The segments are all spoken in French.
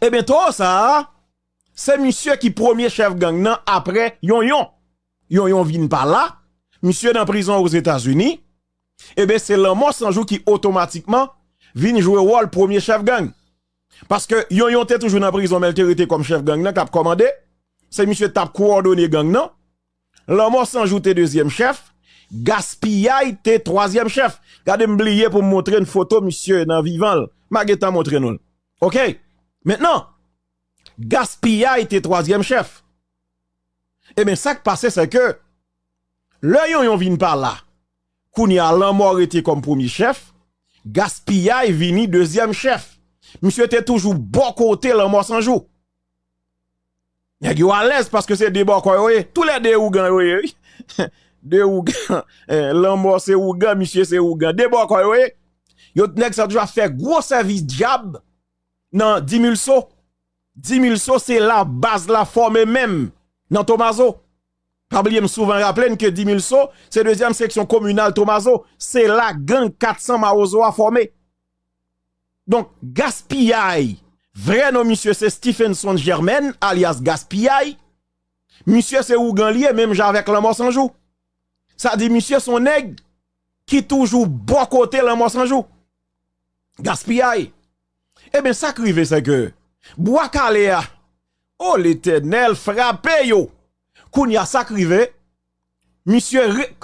Eh bien, toi, ça, c'est monsieur qui premier chef gang nan après yon yon. Yon yon vin par là. Monsieur dans prison aux États-Unis. Eh bien, c'est l'homme sans qui automatiquement vient jouer rôle premier chef gang. Parce que yon yon était toujours dans prison, mais il comme chef gang nan, cap commandé. C'est monsieur tap coordonné gang nan. L'homme sans jour deuxième chef. Gaspillay te troisième chef. Gardez m'oublier pour montrer une photo, monsieur, dans vivant. Mageta montre nous. OK? Maintenant, Gaspillay te troisième chef. Eh bien, ça qui passe, c'est que, le yon yon vin par là. Kounia mort était comme premier chef. Gaspillay vini deuxième chef. Monsieur était toujours bon côté mort sans jour. Y'a à l'aise parce que c'est des bon Tous les deux ougan de Ougan, eh, l'amour c'est Ougan, monsieur c'est Ougan. D'abord, quoi, oui, yo nek ça déjà fait gros service diable dans 10 000 sauts. 10 000 sauts, c'est la base, la forme même, dans Tomaso. Pas oublier souvent rappeler que 10 000 sauts, c'est deuxième section communale Tomaso. C'est la gang 400 Maozo a formé. Donc, gaspillage. Vrai nom, monsieur, c'est Stephenson Germain, alias gaspillage. Monsieur, c'est Ougan lié, même avec l'amour sans jour. Ça dit, monsieur, son nègre qui toujours bon côté la mort sans jour. Gaspillage. Eh bien, ça crive, c'est que, bois calé oh l'éternel, frappé yo. Kounya ça crive, monsieur,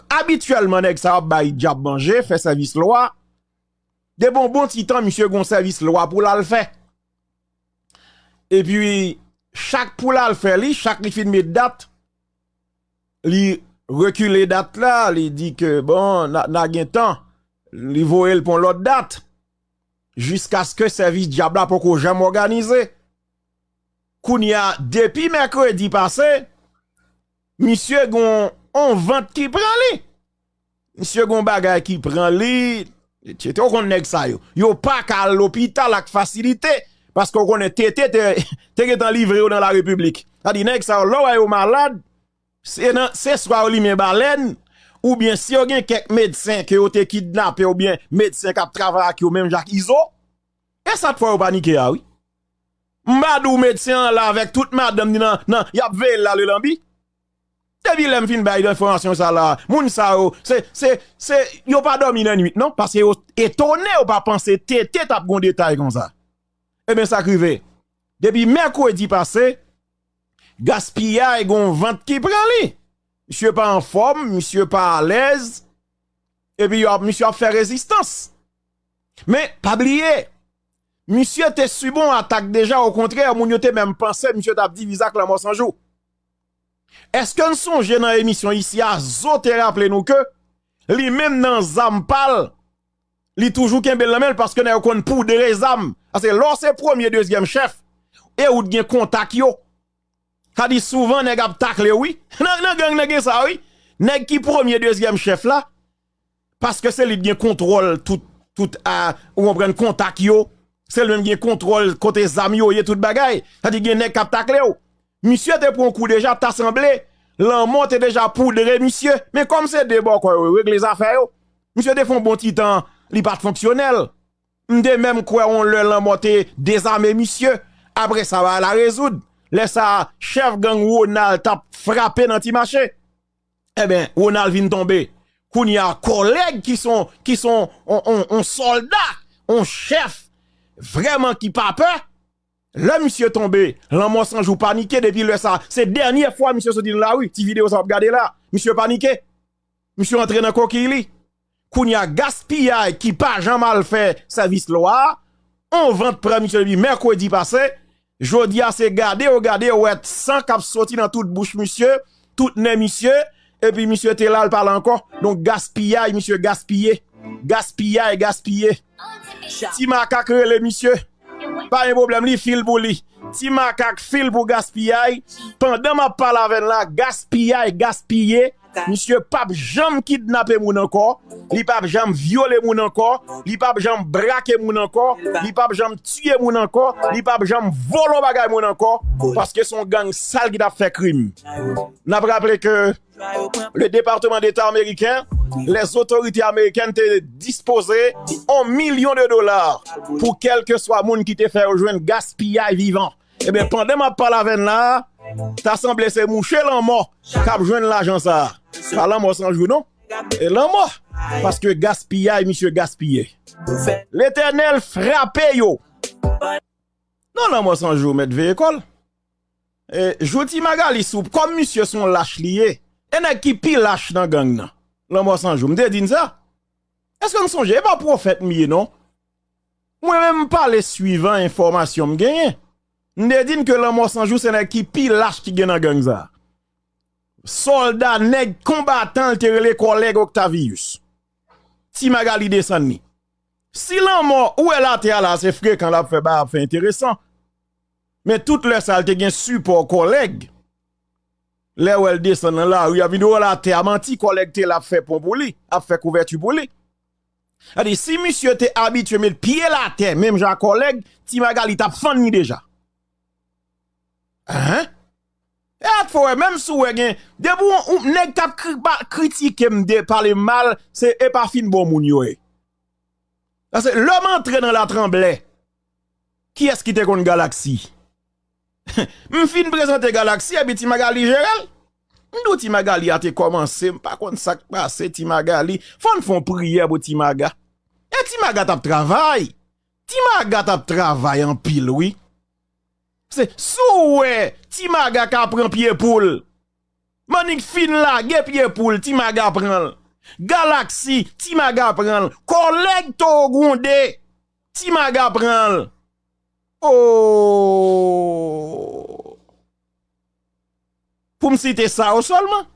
habituellement, nègre, ça va diable fait service loi. De bon bon titan, monsieur, gon service loi pour la. Et puis, chaque pour la faire, chaque li fin de date, li reculer date là, il dit que bon, n'a n'a temps, il voye pour l'autre date jusqu'à ce que service diable pour qu'on jamais organisé. Kounia depuis mercredi passé, monsieur gon on vente qui prend li. Monsieur gon bagay qui prend li, tu on ça yo. Yo pas qu'à l'hôpital avec facilité parce qu'on connaît tété te livré dans la République. Ça dit nèg ça là yo malade c'est soit ou li baleine ou bien si vous avez quelques médecins qui ont été kidnappés, ou bien médecins qui ont travaillé avec même Jacques Iso, et ça te fait paniquer, oui. Madou médecin là avec toute madame dit nan, non, y a veille là le lambi. Depuis l'aime fin bail d'information ça là, moun ça c'est c'est c'est yo pas dormi la nuit non parce que étonné ou pas penser tété t'a gon détail comme ça. Eh bien ça crivé. Depuis mercredi passé, gaspillage gon vente qui prend li. Monsieur pas en forme, monsieur pas à l'aise. Et puis monsieur a fait résistance. Mais pas oublier. Monsieur était si bon attaque déjà au contraire, moun yote même pensé monsieur t'a dit visa la mort sans jour. Est-ce que nous songe dans l'émission ici à zoter rappeler nous que li même dans Zampal li toujours qu'un bel parce que n'a kon pour des zam. Parce que lorsque premier deuxième chef et ou gen contact Ka dit souvent nèg ap takle oui. Nan nan gang nèg ça oui. Nèg qui premier deuxième chef là parce que c'est lui qui contrôle tout tout à ou on prend contact yo. C'est lui qui contrôle côté zami yo tout bagay. Ça dit nèg k'ap takle ou. Monsieur te prend coup déjà t'assemblé. L'en est déjà poudré monsieur. Mais comme c'est débat quoi règle les affaires yo. Monsieur te font bon temps, li pas fonctionnel. M'de même quoi on le l'en désarmé monsieur. Après ça va la résoudre. Laisse chef gang Ronald tap frappé dans ti marché. Eh bien, Ronald vient tomber. Koun y a collègues qui sont, qui sont, on, soldat, on chef, vraiment qui pas peur. Le monsieur tombé, l'homme sans joue paniqué depuis le ça. C'est dernière fois monsieur se dit là oui, ti vidéo ça regarder là. Monsieur paniqué. Monsieur entré dans coquille. Koun y a gaspillage qui pas jamais mal fait service loi. On vend près monsieur mercredi passé. Jodi a se gade ou gade ou et san kap soti nan tout bouche monsieur, tout ne monsieur, et puis monsieur te là, il parle encore. Donc gaspillage, monsieur gaspillé. Gaspillage, gaspillé. Ti makak rele monsieur. Pas un problème, li fil pour li. Ti makak fil pour gaspillage. Pendant ma parle avec la, gaspillage, gaspillé. Monsieur Pape jamais kidnapper moun encore, li pape jamais violer moun encore, li pape jamais braquer moun encore, li pape jamais tuer moun encore, li pape jamais voler bagay moun encore parce que son gang sale qui a fait crime. N'a rappelé que le département d'État américain, les autorités américaines te disposé un million de dollars pour quel que soit moun qui te fait rejoindre gaspillage vivant. Et bien pendant ma parole avec là Ta semble se mouche lan mò, kap jwen l'ajan sa. Pa lan mò sanjou non? E lan mò, paske gaspillay, misye gaspillay. L'Eternel frape yo. Non, non lan mò sanjou, met ve ekol. E joti maga li soup, kom misye son lache liye, ene ki pi lache nan gang nan. Lan mò sanjou, mde din sa? Eske m sonje, e pa profet miye non? Mwen men m pa le suivant informasyon m genye. Nde din ke l'an mò sanjou se nèk ki pi lâche ki gen nan gang za. Soldat nèk kombatan l terele koleg Octavius. Ti magali desan ni. Si l'an mò ou el ate ala se fre kan la fe ba ap fe interesant. Men tout lè sal te gen support koleg. Lè ou el desan nan la ou yavin ou el ate a manti koleg te la fe pon pou li. A fe kouvertu pou li. Adi si misyo te abitye men piye la te, menm jan koleg, ti magali tap fan ni deja. Hein? Et faut même sous gen, de bon nèg t'a critiquer me parler mal, c'est pas fin bon moun yo. Parce que l'homme entré dans la tremblée. Qui est-ce qui te kon galaxie? M'fin présenter galaxie et ti magali Gérald. M'dou ti magali a te commencé, pas kon ça passe ti magali. Fon font prière pour ti maga. Et ti maga travail. Ti maga travail en pile oui. C'est soué, Timaga ka prend pied poule. Manik fin la, ge pied poule, prend. Galaxy, Timaga prend. Collègue Timaga prend. Oh. Pour me citer ça au seulement.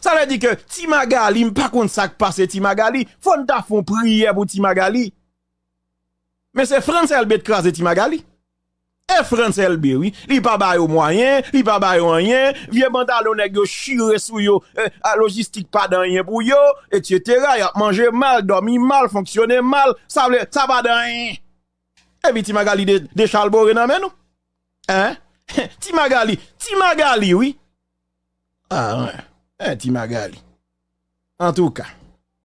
Ça veut dire que Timagali, pas contre ça qui passe Timagali, faut ta font prière pour Timagali. Mais c'est France Albert crase Timagali. E France LB, oui. Li pa bay yo moyen, li pa bay yo anyen, vie bandalo neg yo chire sou yo, eh, a logistik pa dan yen pou yo, et cetera, yap manje mal, dormi mal, fonksyone mal, sa vle, sa pa dan yen. E vi ti magali de, de chalbore nan men nou? Hein? ti magali, ti magali, oui. Ah, ouais. Eh, ti magali. En tout cas.